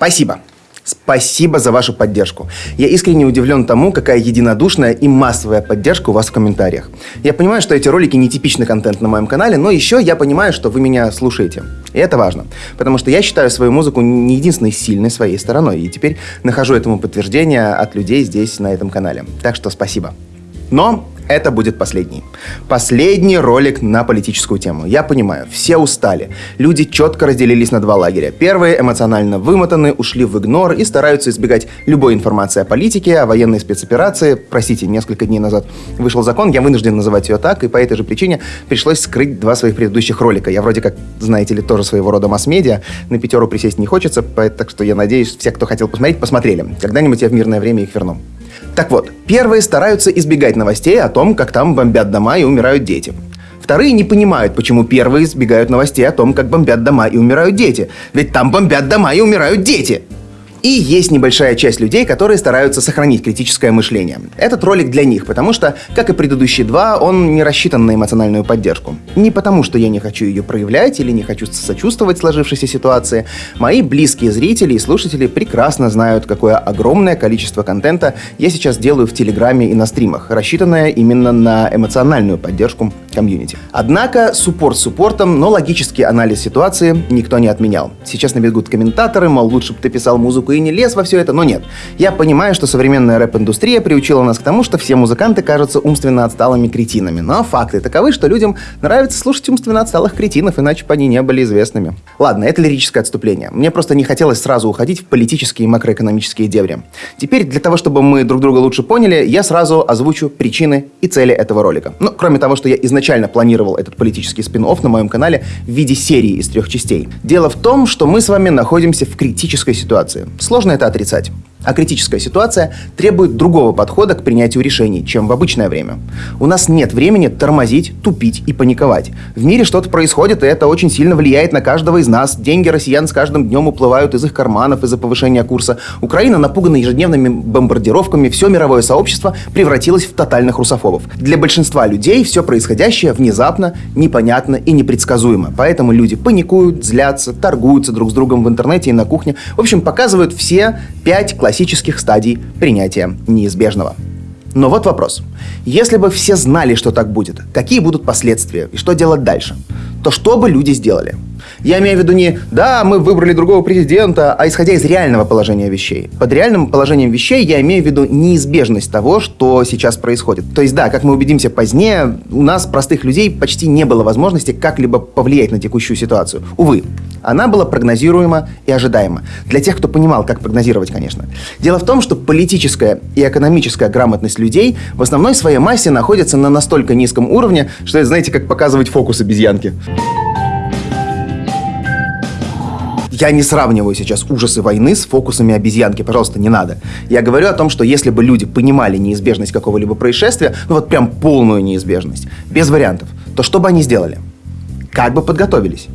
Спасибо. Спасибо за вашу поддержку. Я искренне удивлен тому, какая единодушная и массовая поддержка у вас в комментариях. Я понимаю, что эти ролики не типичный контент на моем канале, но еще я понимаю, что вы меня слушаете. И это важно, потому что я считаю свою музыку не единственной сильной своей стороной, и теперь нахожу этому подтверждение от людей здесь, на этом канале. Так что спасибо. Но это будет последний. Последний ролик на политическую тему. Я понимаю, все устали. Люди четко разделились на два лагеря. Первые эмоционально вымотаны, ушли в игнор и стараются избегать любой информации о политике, о военной спецоперации. Простите, несколько дней назад вышел закон, я вынужден называть ее так, и по этой же причине пришлось скрыть два своих предыдущих ролика. Я вроде как, знаете ли, тоже своего рода масс-медиа. На пятеру присесть не хочется, так что я надеюсь, все, кто хотел посмотреть, посмотрели. Когда-нибудь я в мирное время их верну. Так вот, первые стараются избегать новостей о том, как там бомбят дома и умирают дети. Вторые не понимают, почему первые избегают новостей о том, как бомбят дома и умирают дети. Ведь там бомбят дома и умирают дети. И есть небольшая часть людей, которые стараются сохранить критическое мышление. Этот ролик для них, потому что, как и предыдущие два, он не рассчитан на эмоциональную поддержку. Не потому, что я не хочу ее проявлять или не хочу сочувствовать сложившейся ситуации. Мои близкие зрители и слушатели прекрасно знают, какое огромное количество контента я сейчас делаю в Телеграме и на стримах, рассчитанное именно на эмоциональную поддержку комьюнити. Однако, суппорт суппортом, но логический анализ ситуации никто не отменял. Сейчас набегут комментаторы, мол, лучше бы ты писал музыку и не лез во все это, но нет. Я понимаю, что современная рэп-индустрия приучила нас к тому, что все музыканты кажутся умственно отсталыми кретинами. Но факты таковы, что людям нравится слушать умственно отсталых кретинов, иначе бы они не были известными. Ладно, это лирическое отступление. Мне просто не хотелось сразу уходить в политические и макроэкономические дебри. Теперь, для того, чтобы мы друг друга лучше поняли, я сразу озвучу причины и цели этого ролика. Ну, кроме того, что я изначально планировал этот политический спин на моем канале в виде серии из трех частей. Дело в том, что мы с вами находимся в критической ситуации. Сложно это отрицать. А критическая ситуация требует другого подхода к принятию решений, чем в обычное время. У нас нет времени тормозить, тупить и паниковать. В мире что-то происходит, и это очень сильно влияет на каждого из нас. Деньги россиян с каждым днем уплывают из их карманов из-за повышения курса. Украина напугана ежедневными бомбардировками, все мировое сообщество превратилось в тотальных русофобов. Для большинства людей все происходящее внезапно, непонятно и непредсказуемо. Поэтому люди паникуют, злятся, торгуются друг с другом в интернете и на кухне. В общем, показывают все пять классических классических стадий принятия неизбежного. Но вот вопрос. Если бы все знали, что так будет, какие будут последствия и что делать дальше, то что бы люди сделали? Я имею в виду не «да, мы выбрали другого президента», а исходя из реального положения вещей. Под реальным положением вещей я имею в виду неизбежность того, что сейчас происходит. То есть да, как мы убедимся позднее, у нас, простых людей, почти не было возможности как-либо повлиять на текущую ситуацию. Увы, она была прогнозируема и ожидаема. Для тех, кто понимал, как прогнозировать, конечно. Дело в том, что политическая и экономическая грамотность людей в основной своей массе находится на настолько низком уровне, что это, знаете, как показывать фокус обезьянки. Я не сравниваю сейчас ужасы войны с фокусами обезьянки, пожалуйста, не надо. Я говорю о том, что если бы люди понимали неизбежность какого-либо происшествия, ну вот прям полную неизбежность, без вариантов, то что бы они сделали? Как бы подготовились?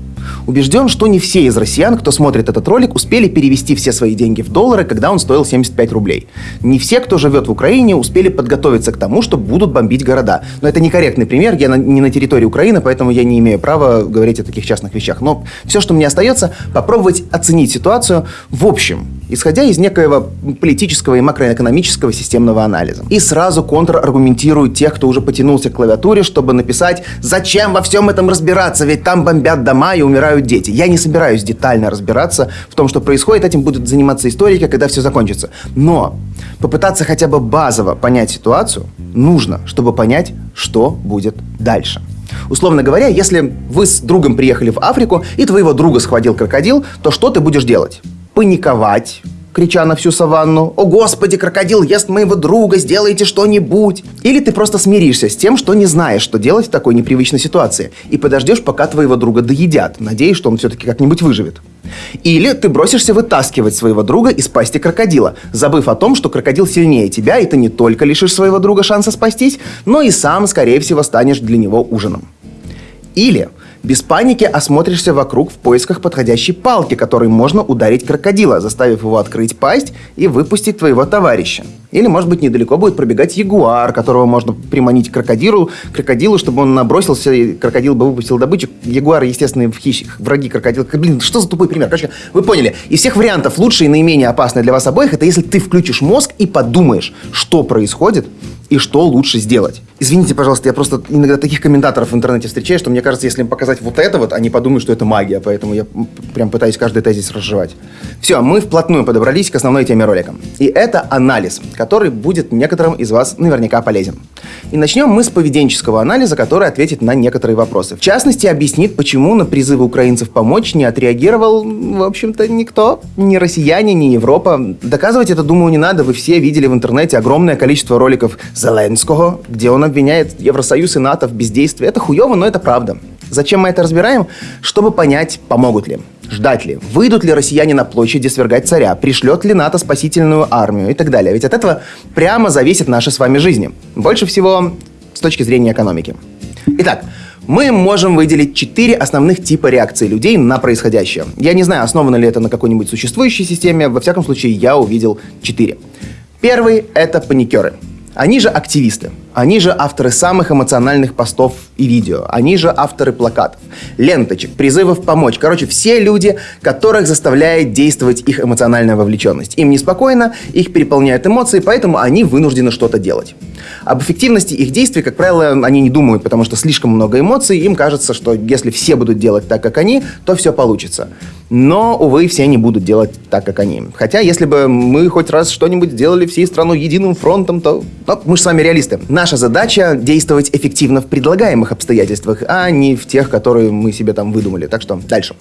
Убежден, что не все из россиян, кто смотрит этот ролик, успели перевести все свои деньги в доллары, когда он стоил 75 рублей. Не все, кто живет в Украине, успели подготовиться к тому, что будут бомбить города. Но это некорректный пример, я на, не на территории Украины, поэтому я не имею права говорить о таких частных вещах. Но все, что мне остается, попробовать оценить ситуацию в общем, исходя из некоего политического и макроэкономического системного анализа. И сразу контраргументирую тех, кто уже потянулся к клавиатуре, чтобы написать «Зачем во всем этом разбираться? Ведь там бомбят дома и умирают дети». Я не собираюсь детально разбираться в том, что происходит. Этим будут заниматься историки, когда все закончится. Но попытаться хотя бы базово понять ситуацию нужно, чтобы понять, что будет дальше. Условно говоря, если вы с другом приехали в Африку, и твоего друга схватил крокодил, то что ты будешь делать? Паниковать, крича на всю саванну «О, Господи, крокодил ест моего друга, сделайте что-нибудь!» Или ты просто смиришься с тем, что не знаешь, что делать в такой непривычной ситуации, и подождешь, пока твоего друга доедят, надеясь, что он все-таки как-нибудь выживет. Или ты бросишься вытаскивать своего друга из пасти крокодила, забыв о том, что крокодил сильнее тебя, и ты не только лишишь своего друга шанса спастись, но и сам, скорее всего, станешь для него ужином. Или без паники осмотришься вокруг в поисках подходящей палки, которой можно ударить крокодила, заставив его открыть пасть и выпустить твоего товарища. Или, может быть, недалеко будет пробегать ягуар, которого можно приманить к крокодилу, крокодилу, чтобы он набросился, и крокодил бы выпустил добычу. Ягуар, естественно, в хищ... враги крокодила. Блин, что за тупой пример? Короче, вы поняли. Из всех вариантов лучший и наименее опасный для вас обоих, это если ты включишь мозг и подумаешь, что происходит, и что лучше сделать. Извините, пожалуйста, я просто иногда таких комментаторов в интернете встречаю, что мне кажется, если им показать вот это вот, они подумают, что это магия, поэтому я прям пытаюсь каждый тезис разжевать. Все, мы вплотную подобрались к основной теме ролика. И это анализ, будет некоторым из вас наверняка полезен. И начнем мы с поведенческого анализа, который ответит на некоторые вопросы. В частности, объяснит, почему на призывы украинцев помочь не отреагировал, в общем-то, никто. Ни россияне, ни Европа. Доказывать это, думаю, не надо. Вы все видели в интернете огромное количество роликов Зеленского, где он обвиняет Евросоюз и НАТО в бездействии. Это хуево, но это правда. Зачем мы это разбираем? Чтобы понять, помогут ли. Ждать ли? Выйдут ли россияне на площади свергать царя? Пришлет ли НАТО спасительную армию? И так далее. Ведь от этого прямо зависит наша с вами жизнь. Больше всего с точки зрения экономики. Итак, мы можем выделить четыре основных типа реакции людей на происходящее. Я не знаю, основано ли это на какой-нибудь существующей системе, во всяком случае, я увидел четыре. Первый – это паникеры. Они же активисты. Они же авторы самых эмоциональных постов и видео. Они же авторы плакатов, ленточек, призывов помочь. Короче, все люди, которых заставляет действовать их эмоциональная вовлеченность. Им неспокойно, их переполняют эмоции, поэтому они вынуждены что-то делать. Об эффективности их действий, как правило, они не думают, потому что слишком много эмоций. Им кажется, что если все будут делать так, как они, то все получится. Но, увы, все не будут делать так, как они. Хотя, если бы мы хоть раз что-нибудь сделали всей страной единым фронтом, то... Ну, мы же с вами реалисты. Наша задача действовать эффективно в предлагаемых обстоятельствах, а не в тех, которые мы себе там выдумали. Так что дальше.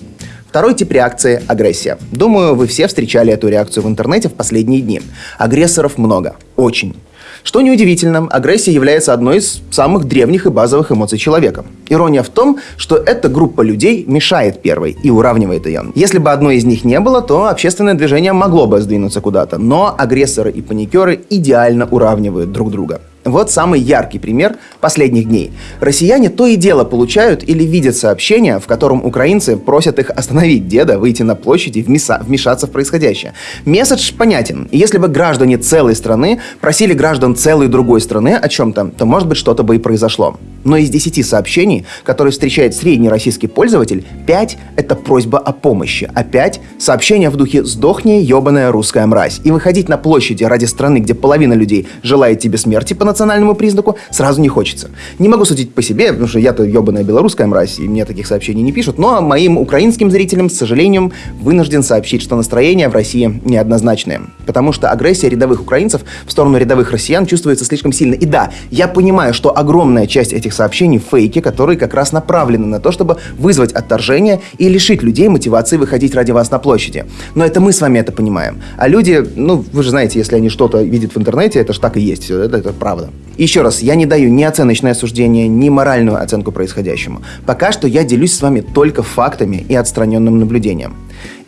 Второй тип реакции – агрессия. Думаю, вы все встречали эту реакцию в интернете в последние дни. Агрессоров много. Очень. Что неудивительно, агрессия является одной из самых древних и базовых эмоций человека. Ирония в том, что эта группа людей мешает первой и уравнивает ее. Если бы одной из них не было, то общественное движение могло бы сдвинуться куда-то, но агрессоры и паникеры идеально уравнивают друг друга. Вот самый яркий пример последних дней. Россияне то и дело получают или видят сообщения, в котором украинцы просят их остановить деда, выйти на площадь и вмешаться в происходящее. Месседж понятен. если бы граждане целой страны просили граждан целой другой страны о чем-то, то, может быть, что-то бы и произошло. Но из 10 сообщений, которые встречает средний российский пользователь, 5 — это просьба о помощи, а 5 — сообщения в духе «сдохни, ебаная русская мразь». И выходить на площади ради страны, где половина людей желает тебе смерти по национальному признаку, сразу не хочется. Не могу судить по себе, потому что я-то ебаная белорусская мразь, и мне таких сообщений не пишут, но моим украинским зрителям, с сожалением, вынужден сообщить, что настроение в России неоднозначное. Потому что агрессия рядовых украинцев в сторону рядовых россиян чувствуется слишком сильно. И да, я понимаю, что огромная часть этих сообщений фейки, которые как раз направлены на то, чтобы вызвать отторжение и лишить людей мотивации выходить ради вас на площади. Но это мы с вами это понимаем. А люди, ну, вы же знаете, если они что-то видят в интернете, это же так и есть, это, это правда правда. Еще раз, я не даю ни оценочное осуждение, ни моральную оценку происходящему. Пока что я делюсь с вами только фактами и отстраненным наблюдением.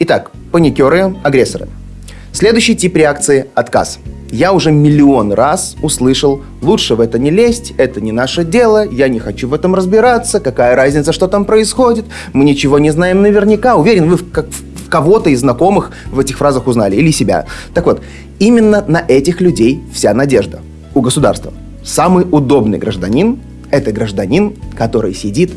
Итак, паникеры, агрессоры. Следующий тип реакции – отказ. Я уже миллион раз услышал, лучше в это не лезть, это не наше дело, я не хочу в этом разбираться, какая разница, что там происходит, мы ничего не знаем наверняка. Уверен, вы как в кого-то из знакомых в этих фразах узнали, или себя. Так вот, именно на этих людей вся надежда у государства. Самый удобный гражданин – это гражданин, который сидит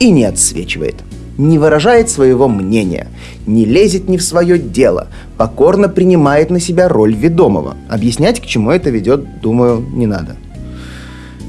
и не отсвечивает, не выражает своего мнения, не лезет ни в свое дело, покорно принимает на себя роль ведомого. Объяснять, к чему это ведет, думаю, не надо.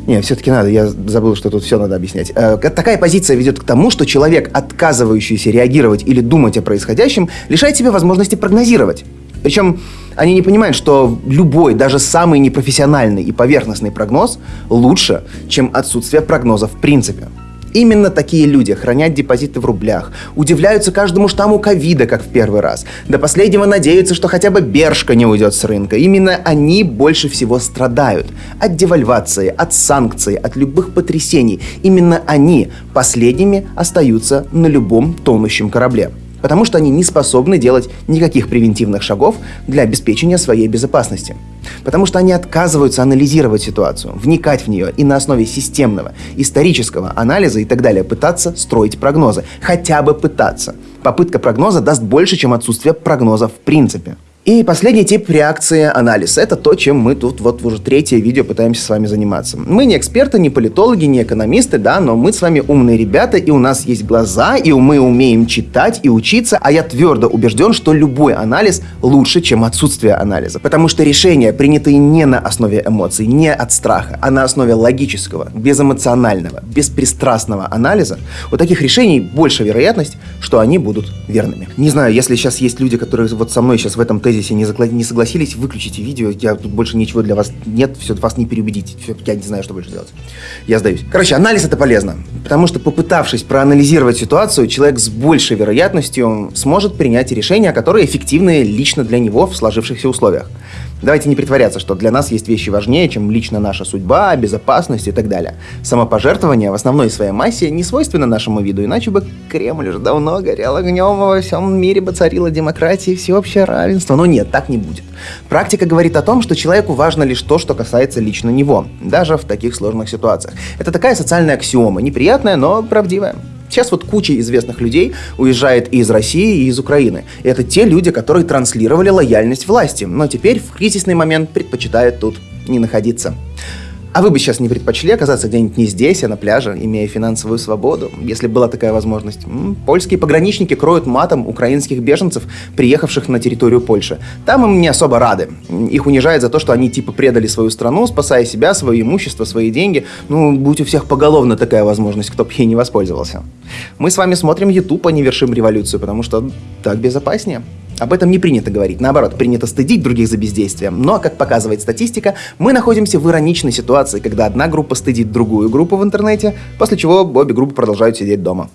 Не, все-таки надо, я забыл, что тут все надо объяснять. Э, такая позиция ведет к тому, что человек, отказывающийся реагировать или думать о происходящем, лишает себя возможности прогнозировать. Причем они не понимают, что любой, даже самый непрофессиональный и поверхностный прогноз лучше, чем отсутствие прогноза в принципе. Именно такие люди хранят депозиты в рублях, удивляются каждому штамму ковида, как в первый раз. До последнего надеются, что хотя бы Бершка не уйдет с рынка. Именно они больше всего страдают. От девальвации, от санкций, от любых потрясений. Именно они последними остаются на любом тонущем корабле потому что они не способны делать никаких превентивных шагов для обеспечения своей безопасности. Потому что они отказываются анализировать ситуацию, вникать в нее и на основе системного, исторического анализа и так далее пытаться строить прогнозы. Хотя бы пытаться. Попытка прогноза даст больше, чем отсутствие прогноза в принципе. И последний тип реакции – анализ. Это то, чем мы тут вот уже третье видео пытаемся с вами заниматься. Мы не эксперты, не политологи, не экономисты, да, но мы с вами умные ребята, и у нас есть глаза, и мы умеем читать и учиться, а я твердо убежден, что любой анализ лучше, чем отсутствие анализа. Потому что решения, принятые не на основе эмоций, не от страха, а на основе логического, безэмоционального, беспристрастного анализа, у таких решений больше вероятность, что они будут верными. Не знаю, если сейчас есть люди, которые вот со мной сейчас в этом тезисе не, загла- не согласились, выключите видео, я тут больше ничего для вас нет, все, вас не переубедить, все, я не знаю, что больше делать. Я сдаюсь. Короче, анализ это полезно, потому что попытавшись проанализировать ситуацию, человек с большей вероятностью сможет принять решения, которые эффективны лично для него в сложившихся условиях. Давайте не притворяться, что для нас есть вещи важнее, чем лично наша судьба, безопасность и так далее. Самопожертвование в основной своей массе не свойственно нашему виду, иначе бы Кремль уже давно горел огнем, во всем мире бы царила демократия и всеобщее равенство. Но нет, так не будет. Практика говорит о том, что человеку важно лишь то, что касается лично него, даже в таких сложных ситуациях. Это такая социальная аксиома, неприятная, но правдивая. Сейчас вот куча известных людей уезжает и из России, и из Украины. И это те люди, которые транслировали лояльность власти, но теперь в кризисный момент предпочитают тут не находиться. А вы бы сейчас не предпочли оказаться где-нибудь не здесь, а на пляже, имея финансовую свободу, если была такая возможность? М, Польские пограничники кроют матом украинских беженцев, приехавших на территорию Польши. Там им не особо рады. Их унижают за то, что они типа предали свою страну, спасая себя, свое имущество, свои деньги. Ну, будь у всех поголовно такая возможность, кто бы ей не воспользовался. Мы с вами смотрим YouTube, а не вершим революцию, потому что так безопаснее. Об этом не принято говорить. Наоборот, принято стыдить других за бездействие. Но, как показывает статистика, мы находимся в ироничной ситуации, когда одна группа стыдит другую группу в интернете, после чего обе группы продолжают сидеть дома.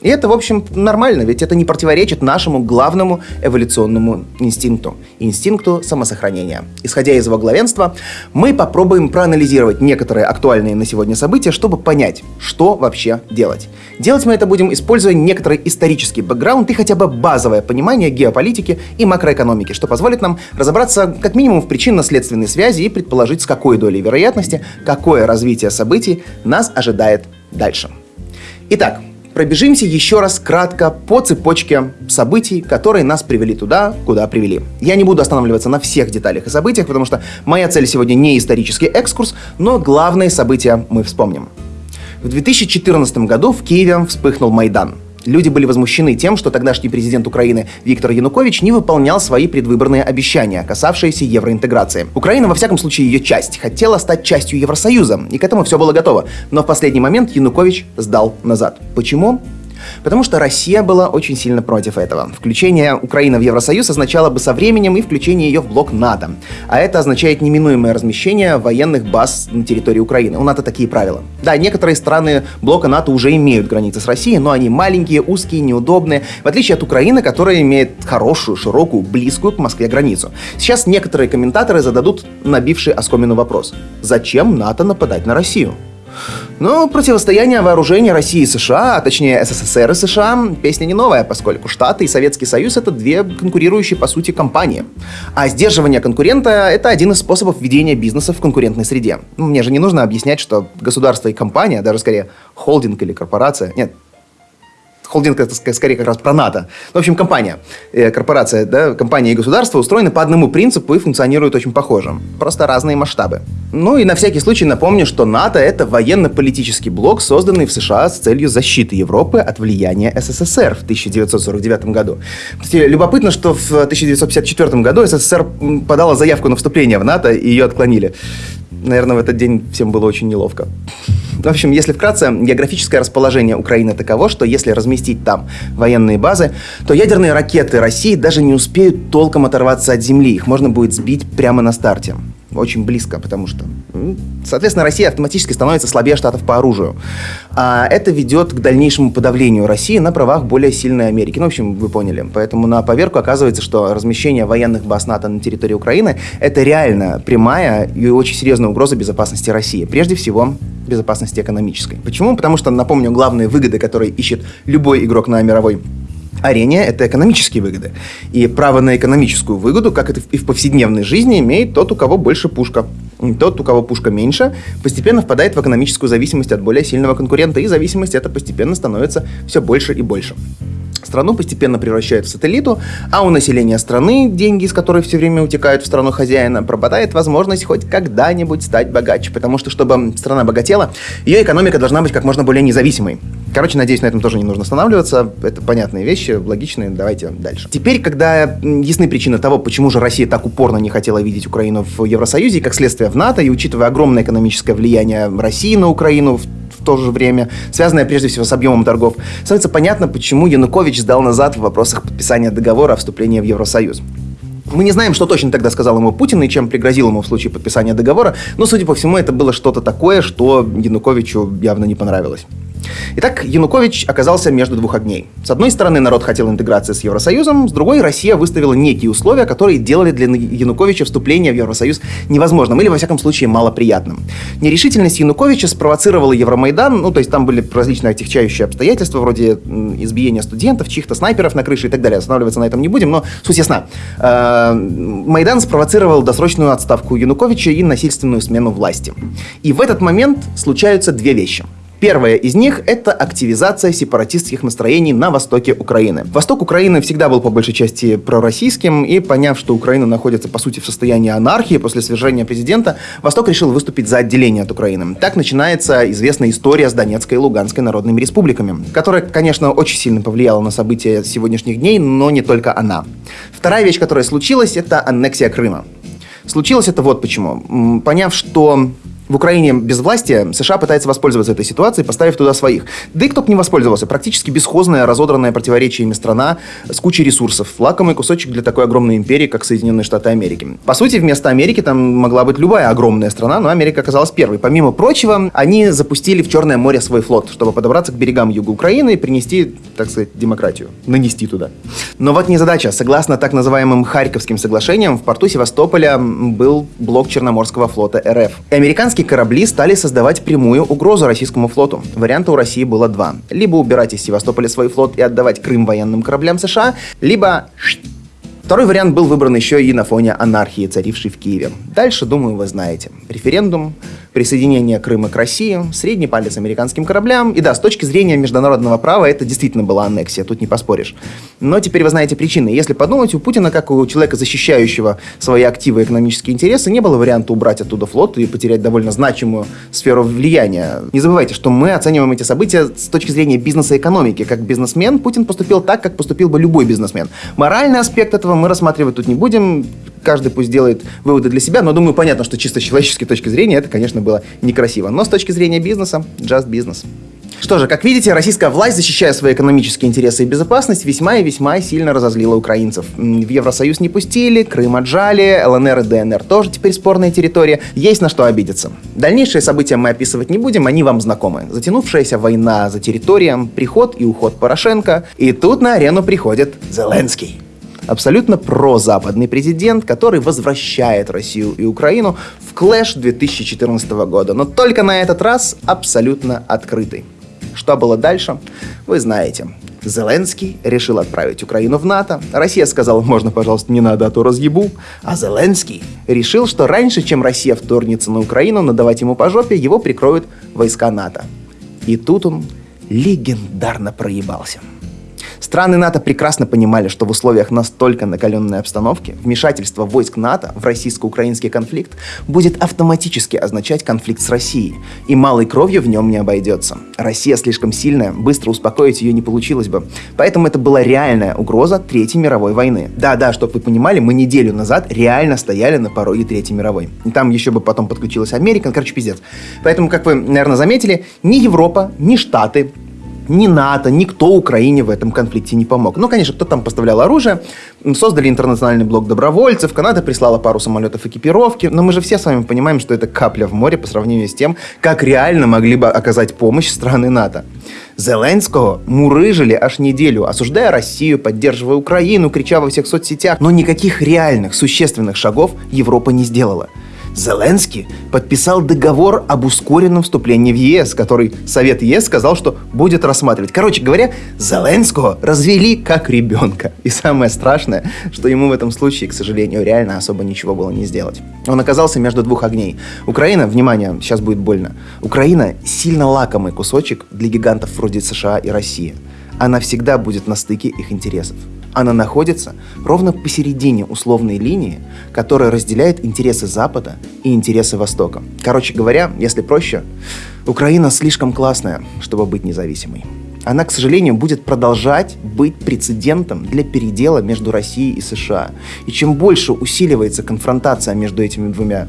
И это, в общем, нормально, ведь это не противоречит нашему главному эволюционному инстинкту – инстинкту самосохранения. Исходя из его главенства, мы попробуем проанализировать некоторые актуальные на сегодня события, чтобы понять, что вообще делать. Делать мы это будем, используя некоторый исторический бэкграунд и хотя бы базовое понимание геополитики и макроэкономики, что позволит нам разобраться как минимум в причинно-следственной связи и предположить, с какой долей вероятности какое развитие событий нас ожидает дальше. Итак, пробежимся еще раз кратко по цепочке событий, которые нас привели туда, куда привели. Я не буду останавливаться на всех деталях и событиях, потому что моя цель сегодня не исторический экскурс, но главные события мы вспомним. В 2014 году в Киеве вспыхнул Майдан. Люди были возмущены тем, что тогдашний президент Украины Виктор Янукович не выполнял свои предвыборные обещания, касавшиеся евроинтеграции. Украина, во всяком случае ее часть, хотела стать частью Евросоюза, и к этому все было готово. Но в последний момент Янукович сдал назад. Почему? Потому что Россия была очень сильно против этого. Включение Украины в Евросоюз означало бы со временем и включение ее в блок НАТО. А это означает неминуемое размещение военных баз на территории Украины. У НАТО такие правила. Да, некоторые страны блока НАТО уже имеют границы с Россией, но они маленькие, узкие, неудобные, в отличие от Украины, которая имеет хорошую, широкую, близкую к Москве границу. Сейчас некоторые комментаторы зададут набивший оскомину вопрос. Зачем НАТО нападать на Россию? Ну, противостояние вооружения России и США, а точнее СССР и США, песня не новая, поскольку Штаты и Советский Союз это две конкурирующие по сути компании. А сдерживание конкурента это один из способов ведения бизнеса в конкурентной среде. Ну, Мне же не нужно объяснять, что государство и компания, даже скорее холдинг или корпорация, нет, холдинг это ск- скорее как раз про НАТО. Ну, в общем, компания, э, корпорация, да, компания и государство устроены по одному принципу и функционируют очень похоже. Просто разные масштабы. Ну и на всякий случай напомню, что НАТО это военно-политический блок, созданный в США с целью защиты Европы от влияния СССР в 1949 году. Любопытно, что в 1954 году СССР подала заявку на вступление в НАТО и ее отклонили. Наверное, в этот день всем было очень неловко. В общем, если вкратце, географическое расположение Украины таково, что если разместить там военные базы, то ядерные ракеты России даже не успеют толком оторваться от земли. Их можно будет сбить прямо на старте. Очень близко, потому что, соответственно, Россия автоматически становится слабее штатов по оружию. А это ведет к дальнейшему подавлению России на правах более сильной Америки. Ну, в общем, вы поняли. Поэтому на поверку оказывается, что размещение военных баз НАТО на территории Украины – это реально прямая и очень серьезная угроза безопасности России. Прежде всего, безопасности экономической. Почему? Потому что, напомню, главные выгоды, которые ищет любой игрок на мировой арене – это экономические выгоды. И право на экономическую выгоду, как это и в повседневной жизни, имеет тот, у кого больше пушка. Тот, у кого пушка меньше, постепенно впадает в экономическую зависимость от более сильного конкурента, и зависимость эта постепенно становится все больше и больше. Страну постепенно превращают в сателлиту, а у населения страны, деньги из которой все время утекают в страну хозяина, пропадает возможность хоть когда-нибудь стать богаче. Потому что, чтобы страна богатела, ее экономика должна быть как можно более независимой. Короче, надеюсь, на этом тоже не нужно останавливаться. Это понятные вещи, логичные. Давайте дальше. Теперь, когда ясны причины того, почему же Россия так упорно не хотела видеть Украину в Евросоюзе, как следствие в НАТО, и учитывая огромное экономическое влияние России на Украину, в в то же время, связанное прежде всего с объемом торгов, становится понятно, почему Янукович сдал назад в вопросах подписания договора о вступлении в Евросоюз. Мы не знаем, что точно тогда сказал ему Путин и чем пригрозил ему в случае подписания договора, но, судя по всему, это было что-то такое, что Януковичу явно не понравилось. Итак, Янукович оказался между двух огней. С одной стороны, народ хотел интеграции с Евросоюзом, с другой, Россия выставила некие условия, которые делали для Януковича вступление в Евросоюз невозможным или, во всяком случае, малоприятным. Нерешительность Януковича спровоцировала Евромайдан, ну, то есть там были различные отягчающие обстоятельства, вроде избиения студентов, чьих-то снайперов на крыше и так далее. Останавливаться на этом не будем, но суть ясна. Э, Майдан спровоцировал досрочную отставку Януковича и насильственную смену власти. И в этот момент случаются две вещи – Первая из них – это активизация сепаратистских настроений на востоке Украины. Восток Украины всегда был по большей части пророссийским, и поняв, что Украина находится, по сути, в состоянии анархии после свержения президента, Восток решил выступить за отделение от Украины. Так начинается известная история с Донецкой и Луганской народными республиками, которая, конечно, очень сильно повлияла на события сегодняшних дней, но не только она. Вторая вещь, которая случилась, это аннексия Крыма. Случилось это вот почему. Поняв, что в Украине без власти США пытается воспользоваться этой ситуацией, поставив туда своих. Да и кто бы не воспользовался. Практически бесхозная, разодранная противоречиями страна с кучей ресурсов. Лакомый кусочек для такой огромной империи, как Соединенные Штаты Америки. По сути, вместо Америки там могла быть любая огромная страна, но Америка оказалась первой. Помимо прочего, они запустили в Черное море свой флот, чтобы подобраться к берегам юга Украины и принести, так сказать, демократию. Нанести туда. Но вот незадача. Согласно так называемым Харьковским соглашениям, в порту Севастополя был блок Черноморского флота РФ. И американские Американские корабли стали создавать прямую угрозу российскому флоту. Варианта у России было два. Либо убирать из Севастополя свой флот и отдавать Крым военным кораблям США, либо Второй вариант был выбран еще и на фоне анархии, царившей в Киеве. Дальше, думаю, вы знаете. Референдум, присоединение Крыма к России, средний палец американским кораблям. И да, с точки зрения международного права это действительно была аннексия, тут не поспоришь. Но теперь вы знаете причины. Если подумать, у Путина, как у человека, защищающего свои активы и экономические интересы, не было варианта убрать оттуда флот и потерять довольно значимую сферу влияния. Не забывайте, что мы оцениваем эти события с точки зрения бизнеса и экономики. Как бизнесмен Путин поступил так, как поступил бы любой бизнесмен. Моральный аспект этого мы рассматривать тут не будем. Каждый пусть делает выводы для себя, но думаю, понятно, что чисто с человеческой точки зрения это, конечно, было некрасиво. Но с точки зрения бизнеса, just business. Что же, как видите, российская власть, защищая свои экономические интересы и безопасность, весьма и весьма сильно разозлила украинцев. В Евросоюз не пустили, Крым отжали, ЛНР и ДНР тоже теперь спорная территория. Есть на что обидеться. Дальнейшие события мы описывать не будем, они вам знакомы. Затянувшаяся война за территорием, приход и уход Порошенко. И тут на арену приходит Зеленский абсолютно прозападный президент, который возвращает Россию и Украину в клэш 2014 года, но только на этот раз абсолютно открытый. Что было дальше, вы знаете. Зеленский решил отправить Украину в НАТО. Россия сказала, можно, пожалуйста, не надо, а то разъебу. А Зеленский решил, что раньше, чем Россия вторгнется на Украину, надавать ему по жопе, его прикроют войска НАТО. И тут он легендарно проебался. Страны НАТО прекрасно понимали, что в условиях настолько накаленной обстановки вмешательство войск НАТО в российско-украинский конфликт будет автоматически означать конфликт с Россией, и малой кровью в нем не обойдется. Россия слишком сильная, быстро успокоить ее не получилось бы. Поэтому это была реальная угроза Третьей мировой войны. Да-да, чтобы вы понимали, мы неделю назад реально стояли на пороге Третьей мировой. И там еще бы потом подключилась Америка, короче, пиздец. Поэтому, как вы, наверное, заметили, ни Европа, ни Штаты ни НАТО, никто Украине в этом конфликте не помог. Ну, конечно, кто там поставлял оружие, создали интернациональный блок добровольцев, Канада прислала пару самолетов экипировки, но мы же все с вами понимаем, что это капля в море по сравнению с тем, как реально могли бы оказать помощь страны НАТО. Зеленского мурыжили аж неделю, осуждая Россию, поддерживая Украину, крича во всех соцсетях, но никаких реальных, существенных шагов Европа не сделала. Зеленский подписал договор об ускоренном вступлении в ЕС, который Совет ЕС сказал, что будет рассматривать. Короче говоря, Зеленского развели как ребенка. И самое страшное, что ему в этом случае, к сожалению, реально особо ничего было не сделать. Он оказался между двух огней. Украина, внимание, сейчас будет больно, Украина сильно лакомый кусочек для гигантов вроде США и России. Она всегда будет на стыке их интересов. Она находится ровно посередине условной линии, которая разделяет интересы Запада и интересы Востока. Короче говоря, если проще, Украина слишком классная, чтобы быть независимой. Она, к сожалению, будет продолжать быть прецедентом для передела между Россией и США. И чем больше усиливается конфронтация между этими двумя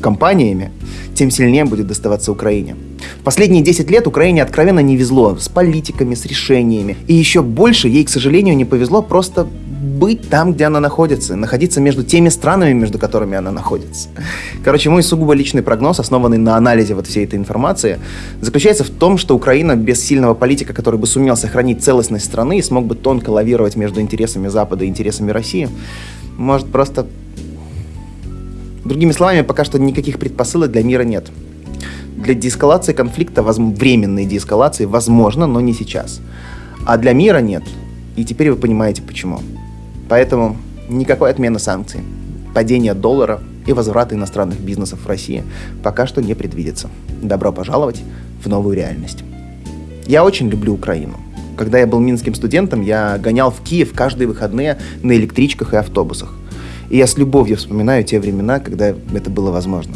компаниями, тем сильнее будет доставаться Украине. В последние 10 лет Украине откровенно не везло с политиками, с решениями. И еще больше ей, к сожалению, не повезло просто быть там, где она находится, находиться между теми странами, между которыми она находится. Короче, мой сугубо личный прогноз, основанный на анализе вот всей этой информации, заключается в том, что Украина без сильного политика, который бы сумел сохранить целостность страны и смог бы тонко лавировать между интересами Запада и интересами России, может просто Другими словами, пока что никаких предпосылок для мира нет. Для деэскалации конфликта, временной деэскалации, возможно, но не сейчас. А для мира нет. И теперь вы понимаете, почему. Поэтому никакой отмены санкций, падение доллара и возврата иностранных бизнесов в России пока что не предвидится. Добро пожаловать в новую реальность. Я очень люблю Украину. Когда я был минским студентом, я гонял в Киев каждые выходные на электричках и автобусах. И я с любовью вспоминаю те времена, когда это было возможно.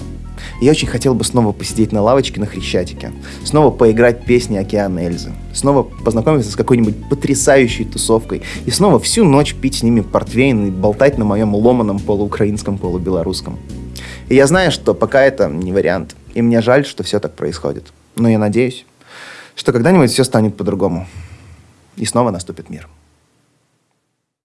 Я очень хотел бы снова посидеть на лавочке на Хрещатике, снова поиграть песни Океана Эльзы, снова познакомиться с какой-нибудь потрясающей тусовкой и снова всю ночь пить с ними портвейн и болтать на моем ломаном полуукраинском, полубелорусском. И я знаю, что пока это не вариант, и мне жаль, что все так происходит. Но я надеюсь, что когда-нибудь все станет по-другому, и снова наступит мир.